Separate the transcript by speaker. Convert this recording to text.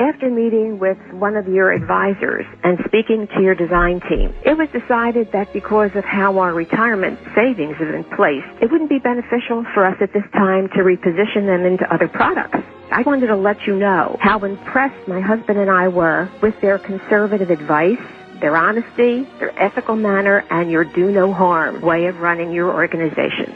Speaker 1: After meeting with one of your advisors and speaking to your design team, it was decided that because of how our retirement savings is in place, it wouldn't be beneficial for us at this time to reposition them into other products. I wanted to let you know how impressed my husband and I were with their conservative advice, their honesty, their ethical manner, and your do no harm way of running your organization.